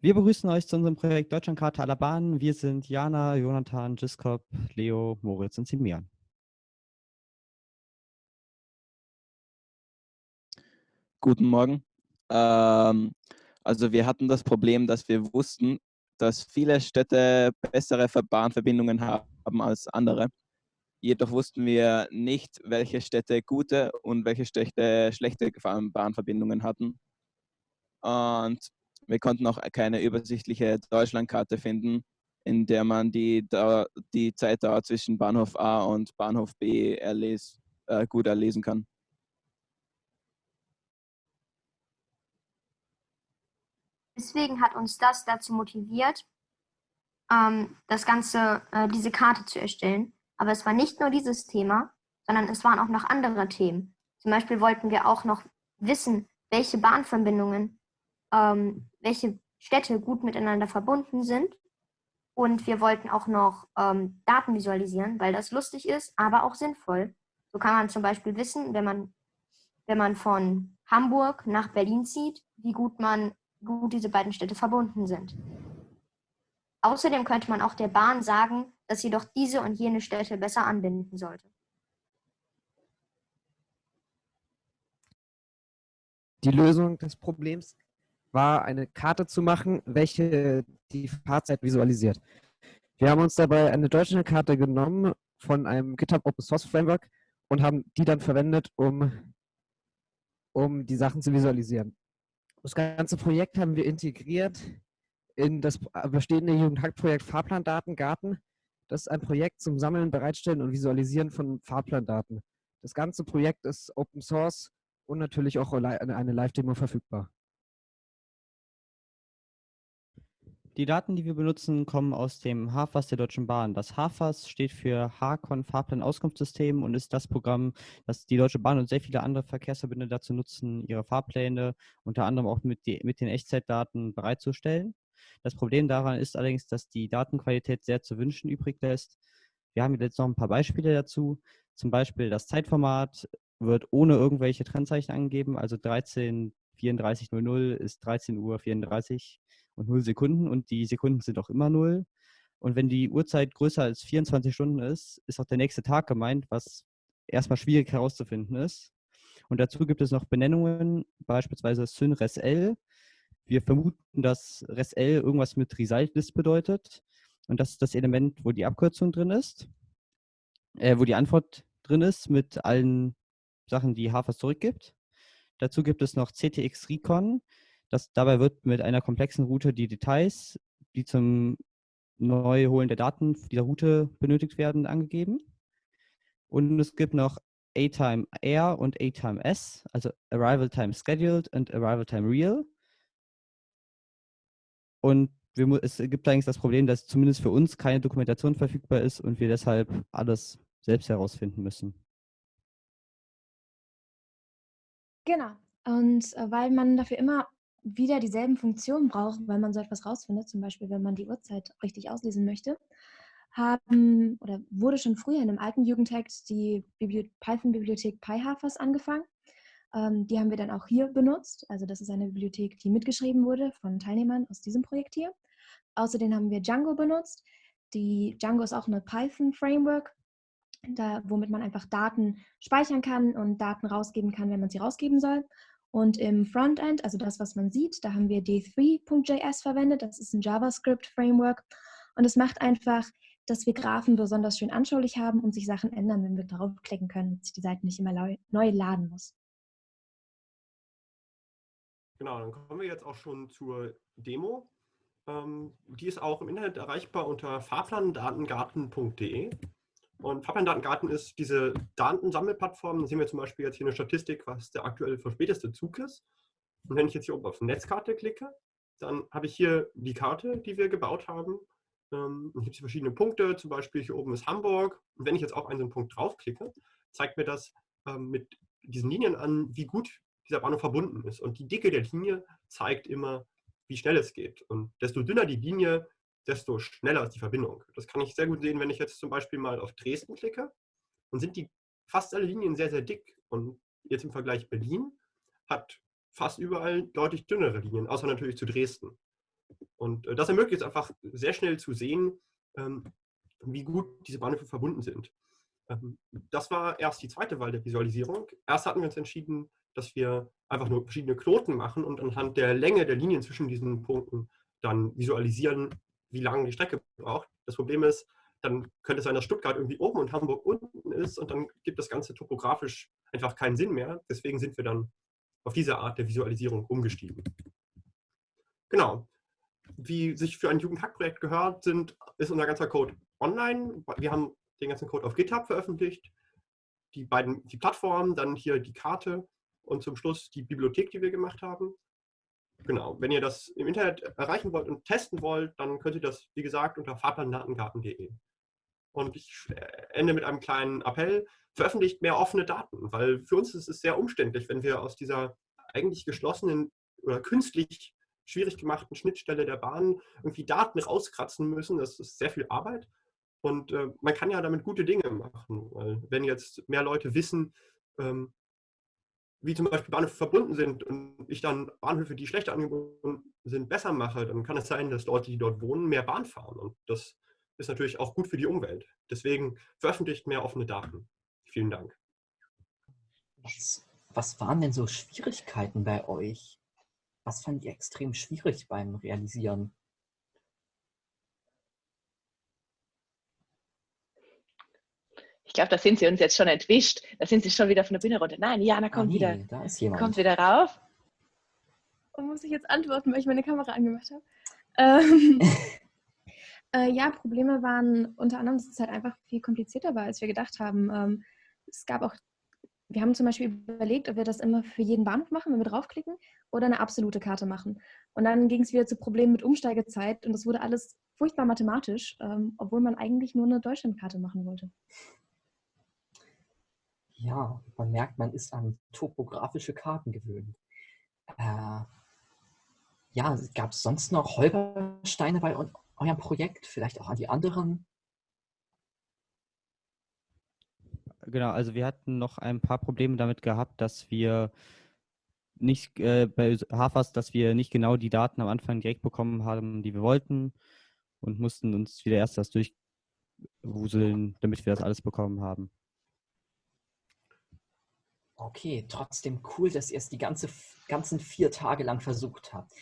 Wir begrüßen euch zu unserem Projekt Deutschlandkarte aller Bahnen. Wir sind Jana, Jonathan, Giskop, Leo, Moritz und Simeon. Guten Morgen. Ähm, also wir hatten das Problem, dass wir wussten, dass viele Städte bessere Bahnverbindungen haben als andere. Jedoch wussten wir nicht, welche Städte gute und welche Städte schlechte Bahnverbindungen hatten. Und wir konnten auch keine übersichtliche Deutschlandkarte finden, in der man die, die Zeitdauer zwischen Bahnhof A und Bahnhof B erles, äh, gut erlesen kann. Deswegen hat uns das dazu motiviert, ähm, das Ganze, äh, diese Karte zu erstellen. Aber es war nicht nur dieses Thema, sondern es waren auch noch andere Themen. Zum Beispiel wollten wir auch noch wissen, welche Bahnverbindungen ähm, welche Städte gut miteinander verbunden sind. Und wir wollten auch noch ähm, Daten visualisieren, weil das lustig ist, aber auch sinnvoll. So kann man zum Beispiel wissen, wenn man, wenn man von Hamburg nach Berlin zieht, wie gut, man, gut diese beiden Städte verbunden sind. Außerdem könnte man auch der Bahn sagen, dass sie doch diese und jene Städte besser anbinden sollte. Die Lösung des Problems war eine Karte zu machen, welche die Fahrzeit visualisiert. Wir haben uns dabei eine deutsche Karte genommen von einem GitHub Open Source Framework und haben die dann verwendet, um, um die Sachen zu visualisieren. Das ganze Projekt haben wir integriert in das bestehende Jugendhack-Projekt Fahrplandatengarten. Das ist ein Projekt zum Sammeln, Bereitstellen und Visualisieren von Fahrplandaten. Das ganze Projekt ist Open Source und natürlich auch eine Live-Demo verfügbar. Die Daten, die wir benutzen, kommen aus dem HAFAS der Deutschen Bahn. Das HAFAS steht für HACON Fahrplan Auskunftssystem und ist das Programm, das die Deutsche Bahn und sehr viele andere Verkehrsverbünde dazu nutzen, ihre Fahrpläne unter anderem auch mit, die, mit den Echtzeitdaten bereitzustellen. Das Problem daran ist allerdings, dass die Datenqualität sehr zu wünschen übrig lässt. Wir haben jetzt noch ein paar Beispiele dazu. Zum Beispiel das Zeitformat wird ohne irgendwelche Trennzeichen angegeben, also 13.34.00 ist 13.34 Uhr und 0 Sekunden und die Sekunden sind auch immer 0. Und wenn die Uhrzeit größer als 24 Stunden ist, ist auch der nächste Tag gemeint, was erstmal schwierig herauszufinden ist. Und dazu gibt es noch Benennungen, beispielsweise Syn Resl. Wir vermuten, dass Resl irgendwas mit Resultlist bedeutet. Und das ist das Element, wo die Abkürzung drin ist, äh, wo die Antwort drin ist mit allen Sachen, die HAFAS zurückgibt. Dazu gibt es noch CTX Recon. Das, dabei wird mit einer komplexen Route die Details, die zum Neuholen der Daten dieser Route benötigt werden, angegeben. Und es gibt noch A-Time Air und A-Time S, also Arrival Time Scheduled und Arrival Time Real. Und wir, es gibt allerdings das Problem, dass zumindest für uns keine Dokumentation verfügbar ist und wir deshalb alles selbst herausfinden müssen. Genau. Und äh, weil man dafür immer wieder dieselben Funktionen braucht, weil man so etwas rausfindet, zum Beispiel wenn man die Uhrzeit richtig auslesen möchte, haben oder wurde schon früher in einem alten Jugendtext die Python-Bibliothek PyHafers angefangen. Ähm, die haben wir dann auch hier benutzt. Also das ist eine Bibliothek, die mitgeschrieben wurde von Teilnehmern aus diesem Projekt hier. Außerdem haben wir Django benutzt. Die Django ist auch eine Python-Framework, womit man einfach Daten speichern kann und Daten rausgeben kann, wenn man sie rausgeben soll. Und im Frontend, also das, was man sieht, da haben wir d3.js verwendet. Das ist ein JavaScript-Framework. Und es macht einfach, dass wir Graphen besonders schön anschaulich haben und sich Sachen ändern, wenn wir draufklicken können, dass sich die Seite nicht immer neu laden muss. Genau, dann kommen wir jetzt auch schon zur Demo. Ähm, die ist auch im Internet erreichbar unter fahrplandatengarten.de. Und Fahrplandatengarten ist diese Datensammelplattform. Da sehen wir zum Beispiel jetzt hier eine Statistik, was der aktuell verspäteste Zug ist. Und wenn ich jetzt hier oben auf Netzkarte klicke, dann habe ich hier die Karte, die wir gebaut haben. Ähm, hier gibt verschiedene Punkte, zum Beispiel hier oben ist Hamburg. Und wenn ich jetzt auf einen so einen Punkt draufklicke, zeigt mir das ähm, mit diesen Linien an, wie gut dieser Bahnhof verbunden ist. Und die Dicke der Linie zeigt immer, wie schnell es geht. Und desto dünner die Linie, desto schneller ist die Verbindung. Das kann ich sehr gut sehen, wenn ich jetzt zum Beispiel mal auf Dresden klicke. Dann sind die fast alle Linien sehr, sehr dick. Und jetzt im Vergleich Berlin hat fast überall deutlich dünnere Linien, außer natürlich zu Dresden. Und äh, das ermöglicht es einfach sehr schnell zu sehen, ähm, wie gut diese Bahnhöfe verbunden sind. Ähm, das war erst die zweite Wahl der Visualisierung. Erst hatten wir uns entschieden, dass wir einfach nur verschiedene Knoten machen und anhand der Länge der Linien zwischen diesen Punkten dann visualisieren, wie lange die Strecke braucht. Das Problem ist, dann könnte es sein, dass Stuttgart irgendwie oben und Hamburg unten ist und dann gibt das Ganze topografisch einfach keinen Sinn mehr. Deswegen sind wir dann auf diese Art der Visualisierung umgestiegen. Genau. Wie sich für ein Jugendhackprojekt gehört, sind, ist unser ganzer Code online. Wir haben den ganzen Code auf GitHub veröffentlicht. Die beiden, die Plattformen, dann hier die Karte und zum Schluss die Bibliothek, die wir gemacht haben. Genau, wenn ihr das im Internet erreichen wollt und testen wollt, dann könnt ihr das, wie gesagt, unter fahrplandatengarten.de. Und ich äh, ende mit einem kleinen Appell, veröffentlicht mehr offene Daten, weil für uns ist es sehr umständlich, wenn wir aus dieser eigentlich geschlossenen oder künstlich schwierig gemachten Schnittstelle der Bahn irgendwie Daten rauskratzen müssen. Das ist sehr viel Arbeit. Und äh, man kann ja damit gute Dinge machen. Weil wenn jetzt mehr Leute wissen, ähm, wie zum Beispiel Bahnhöfe verbunden sind und ich dann Bahnhöfe, die schlechter angebunden sind, besser mache, dann kann es sein, dass Leute, die dort wohnen, mehr Bahn fahren. Und das ist natürlich auch gut für die Umwelt. Deswegen veröffentlicht mehr offene Daten. Vielen Dank. Was, was waren denn so Schwierigkeiten bei euch? Was fand ihr extrem schwierig beim Realisieren? Glaube, da sind sie uns jetzt schon entwischt. Da sind sie schon wieder von der Bühne runter. Nein, Jana kommt ah, nee, wieder. Da ist jemand. Kommt wieder rauf. Und muss ich jetzt antworten, weil ich meine Kamera angemacht habe? Ähm, äh, ja, Probleme waren unter anderem, dass es halt einfach viel komplizierter war, als wir gedacht haben. Ähm, es gab auch, wir haben zum Beispiel überlegt, ob wir das immer für jeden Bahnhof machen, wenn wir draufklicken, oder eine absolute Karte machen. Und dann ging es wieder zu Problemen mit Umsteigezeit und das wurde alles furchtbar mathematisch, ähm, obwohl man eigentlich nur eine Deutschlandkarte machen wollte. Ja, man merkt, man ist an topografische Karten gewöhnt. Äh, ja, gab es sonst noch Holpersteine bei eurem Projekt? Vielleicht auch an die anderen? Genau, also wir hatten noch ein paar Probleme damit gehabt, dass wir nicht äh, bei Hafas, dass wir nicht genau die Daten am Anfang direkt bekommen haben, die wir wollten und mussten uns wieder erst das durchwuseln, damit wir das alles bekommen haben. Okay, trotzdem cool, dass ihr es die ganze, ganzen vier Tage lang versucht habt.